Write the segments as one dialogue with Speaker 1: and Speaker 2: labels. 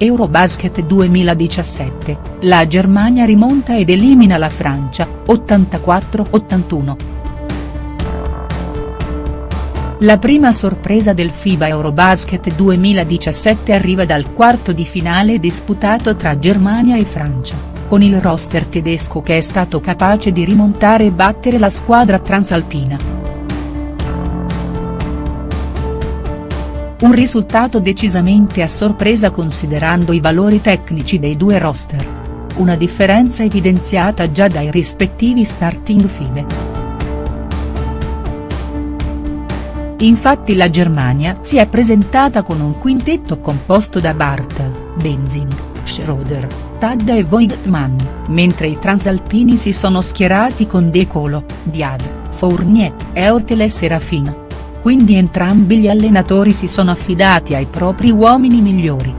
Speaker 1: Eurobasket 2017, la Germania rimonta ed elimina la Francia, 84-81. La prima sorpresa del FIBA Eurobasket 2017 arriva dal quarto di finale disputato tra Germania e Francia, con il roster tedesco che è stato capace di rimontare e battere la squadra transalpina. Un risultato decisamente a sorpresa considerando i valori tecnici dei due roster. Una differenza evidenziata già dai rispettivi starting five. Infatti la Germania si è presentata con un quintetto composto da Bartel, Benzing, Schroeder, Tadda e Voigtman, mentre i transalpini si sono schierati con De Colo, Diad, Fournier, Eurtel e Serafina quindi entrambi gli allenatori si sono affidati ai propri uomini migliori.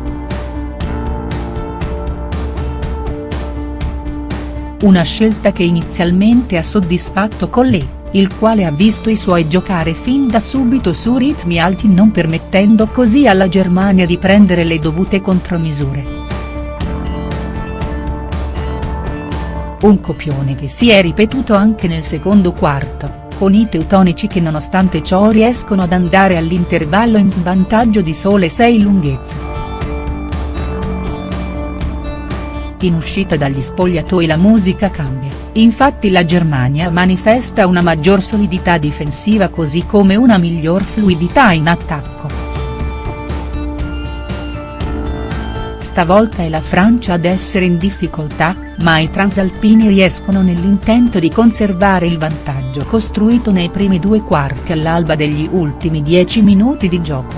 Speaker 1: Una scelta che inizialmente ha soddisfatto Collè, il quale ha visto i suoi giocare fin da subito su ritmi alti non permettendo così alla Germania di prendere le dovute contromisure. Un copione che si è ripetuto anche nel secondo quarto con i teutonici che nonostante ciò riescono ad andare all'intervallo in svantaggio di sole 6 lunghezze. In uscita dagli spogliatoi la musica cambia, infatti la Germania manifesta una maggior solidità difensiva così come una miglior fluidità in attacco. Stavolta è la Francia ad essere in difficoltà, ma i transalpini riescono nell'intento di conservare il vantaggio costruito nei primi due quarti all'alba degli ultimi dieci minuti di gioco.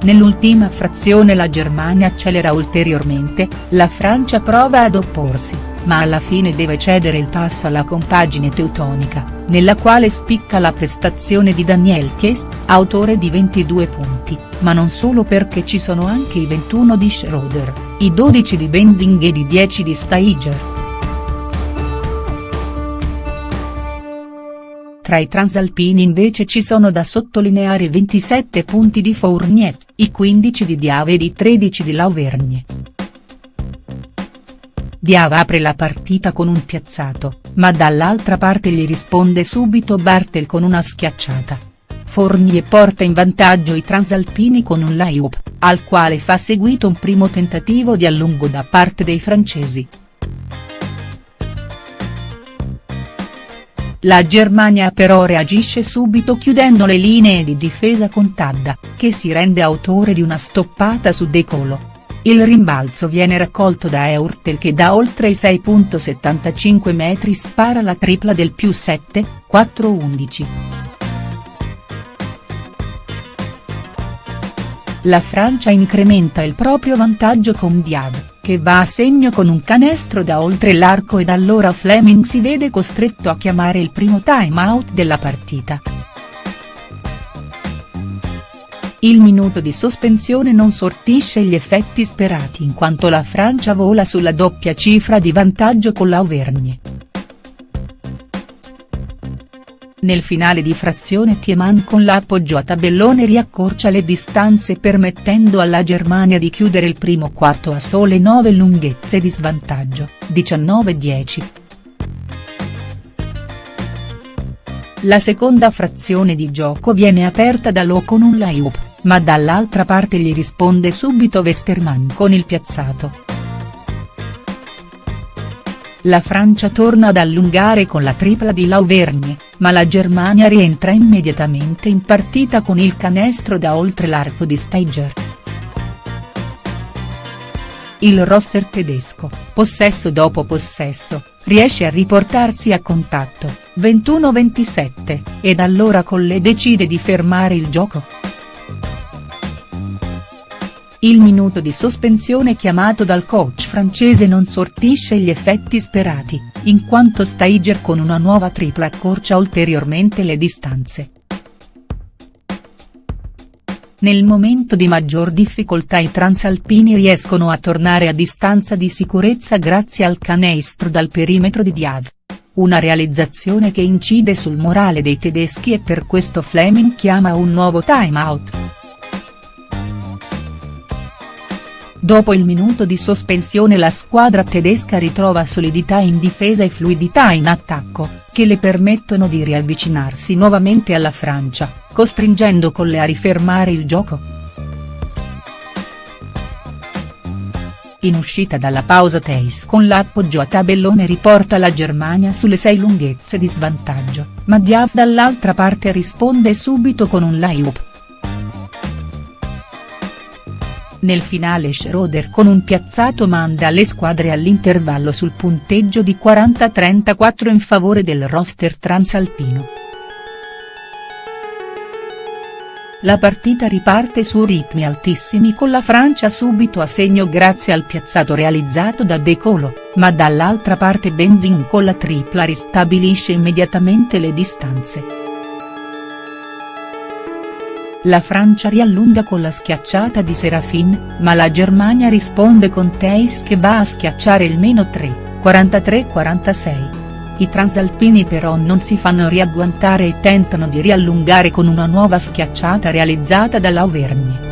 Speaker 1: Nell'ultima frazione la Germania accelera ulteriormente, la Francia prova ad opporsi, ma alla fine deve cedere il passo alla compagine teutonica nella quale spicca la prestazione di Daniel Thies, autore di 22 punti, ma non solo perché ci sono anche i 21 di Schroeder, i 12 di Benzing ed i 10 di Steiger. Tra i transalpini invece ci sono da sottolineare 27 punti di Fournier, i 15 di Diave ed i 13 di Lauvergne. Diava apre la partita con un piazzato, ma dall'altra parte gli risponde subito Bartel con una schiacciata. Fournier porta in vantaggio i transalpini con un layup, al quale fa seguito un primo tentativo di allungo da parte dei francesi. La Germania però reagisce subito chiudendo le linee di difesa con Tadda, che si rende autore di una stoppata su De Colo. Il rimbalzo viene raccolto da Eurtel che da oltre i 6.75 metri spara la tripla del più 7, 4-11. La Francia incrementa il proprio vantaggio con Diab, che va a segno con un canestro da oltre l'arco ed allora Fleming si vede costretto a chiamare il primo time out della partita. Il minuto di sospensione non sortisce gli effetti sperati in quanto la Francia vola sulla doppia cifra di vantaggio con l'Auvergne. Nel finale di frazione Tiemann con l'appoggio a tabellone riaccorcia le distanze permettendo alla Germania di chiudere il primo quarto a sole 9 lunghezze di svantaggio, 19-10. La seconda frazione di gioco viene aperta da Lo con un layup ma dall'altra parte gli risponde subito Westermann con il piazzato. La Francia torna ad allungare con la tripla di Lauvergne, ma la Germania rientra immediatamente in partita con il canestro da oltre l'arco di Steiger. Il roster tedesco, possesso dopo possesso, riesce a riportarsi a contatto, 21-27, ed allora Colle decide di fermare il gioco. Il minuto di sospensione chiamato dal coach francese non sortisce gli effetti sperati, in quanto Steiger con una nuova tripla accorcia ulteriormente le distanze. Nel momento di maggior difficoltà i transalpini riescono a tornare a distanza di sicurezza grazie al canestro dal perimetro di Diav. Una realizzazione che incide sul morale dei tedeschi e per questo Fleming chiama un nuovo time Dopo il minuto di sospensione la squadra tedesca ritrova solidità in difesa e fluidità in attacco, che le permettono di riavvicinarsi nuovamente alla Francia, costringendo Colle a rifermare il gioco. In uscita dalla pausa Teis con l'appoggio a tabellone riporta la Germania sulle sei lunghezze di svantaggio, ma Diaf dall'altra parte risponde subito con un layup. Nel finale Schroeder con un piazzato manda le squadre all'intervallo sul punteggio di 40-34 in favore del roster transalpino. La partita riparte su ritmi altissimi con la Francia subito a segno grazie al piazzato realizzato da De Colo, ma dall'altra parte Benzin con la tripla ristabilisce immediatamente le distanze. La Francia riallunga con la schiacciata di Serafin, ma la Germania risponde con Teis che va a schiacciare il meno 3, 43-46. I transalpini però non si fanno riagguantare e tentano di riallungare con una nuova schiacciata realizzata dall'Auvergne.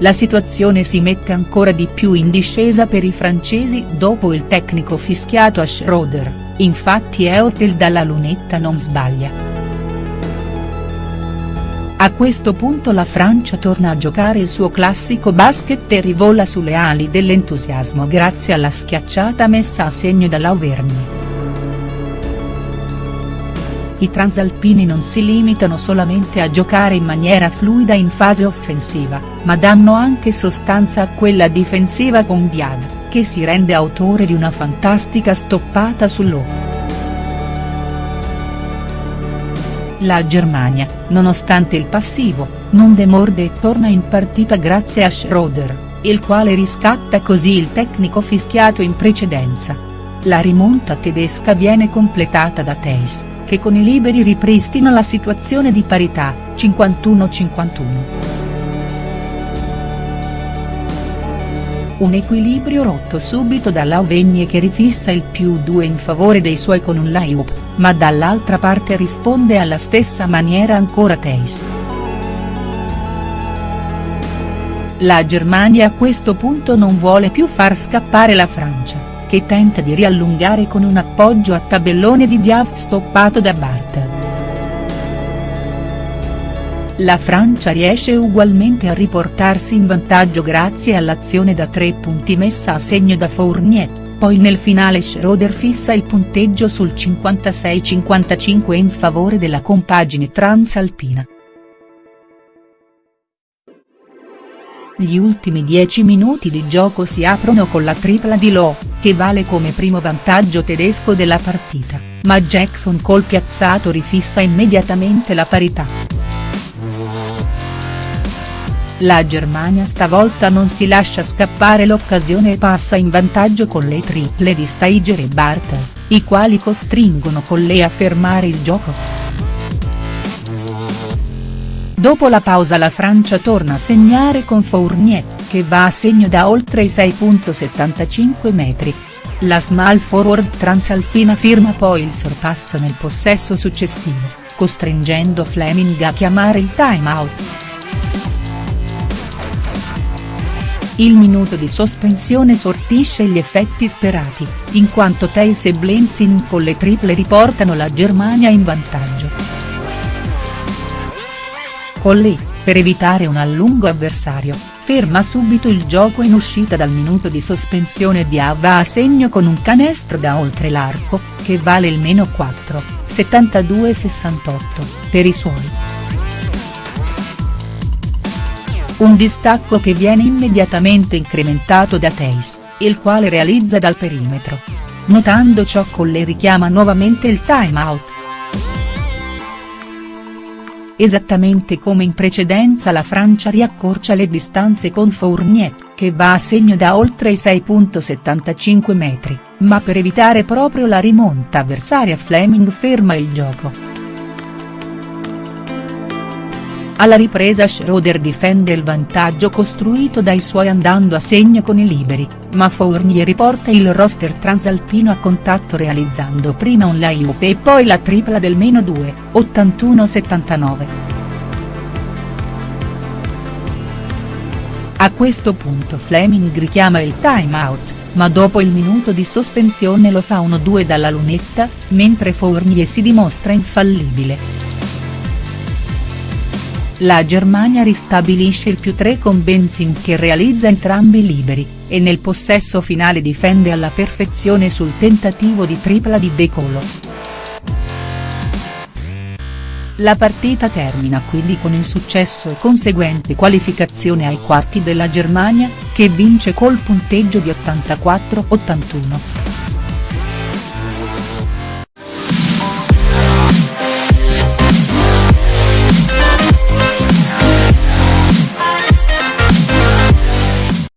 Speaker 1: La situazione si mette ancora di più in discesa per i francesi dopo il tecnico fischiato a Schroeder, infatti Eutel dalla lunetta non sbaglia. A questo punto la Francia torna a giocare il suo classico basket e rivola sulle ali dell'entusiasmo grazie alla schiacciata messa a segno dall'Auvergne. I transalpini non si limitano solamente a giocare in maniera fluida in fase offensiva, ma danno anche sostanza a quella difensiva con Diad, che si rende autore di una fantastica stoppata sull'O. La Germania, nonostante il passivo, non demorde e torna in partita grazie a Schroeder, il quale riscatta così il tecnico fischiato in precedenza. La rimonta tedesca viene completata da Theis, che con i liberi ripristina la situazione di parità, 51-51. Un equilibrio rotto subito dall'Auvegne che rifissa il più 2 in favore dei suoi con un layup, ma dall'altra parte risponde alla stessa maniera ancora Teis. La Germania a questo punto non vuole più far scappare la Francia, che tenta di riallungare con un appoggio a tabellone di Diaf stoppato da Bartel. La Francia riesce ugualmente a riportarsi in vantaggio grazie all'azione da tre punti messa a segno da Fournier, poi nel finale Schroeder fissa il punteggio sul 56-55 in favore della compagine transalpina. Gli ultimi dieci minuti di gioco si aprono con la tripla di Lowe, che vale come primo vantaggio tedesco della partita, ma Jackson col piazzato rifissa immediatamente la parità. La Germania stavolta non si lascia scappare l'occasione e passa in vantaggio con le triple di Steiger e Bartel, i quali costringono Colle a fermare il gioco. Dopo la pausa la Francia torna a segnare con Fournier, che va a segno da oltre i 6.75 metri. La small forward transalpina firma poi il sorpasso nel possesso successivo, costringendo Fleming a chiamare il time out. Il minuto di sospensione sortisce gli effetti sperati, in quanto Theis e Blenzin con le triple riportano la Germania in vantaggio. Colli, per evitare un allungo avversario, ferma subito il gioco in uscita dal minuto di sospensione di Ava a segno con un canestro da oltre l'arco, che vale il meno 4, 72-68, per i suoi. Un distacco che viene immediatamente incrementato da Teis, il quale realizza dal perimetro. Notando ciò Colle richiama nuovamente il time out. Esattamente come in precedenza la Francia riaccorcia le distanze con Fournier, che va a segno da oltre i 6.75 metri, ma per evitare proprio la rimonta avversaria Fleming ferma il gioco. Alla ripresa Schroeder difende il vantaggio costruito dai suoi andando a segno con i liberi, ma Fournier riporta il roster transalpino a contatto realizzando prima un layup e poi la tripla del meno 2, 81-79. A questo punto Fleming richiama il time out, ma dopo il minuto di sospensione lo fa 1-2 dalla lunetta, mentre Fournier si dimostra infallibile. La Germania ristabilisce il più 3 con Benzin che realizza entrambi liberi, e nel possesso finale difende alla perfezione sul tentativo di tripla di De Colo. La partita termina quindi con il successo e conseguente qualificazione ai quarti della Germania, che vince col punteggio di 84-81.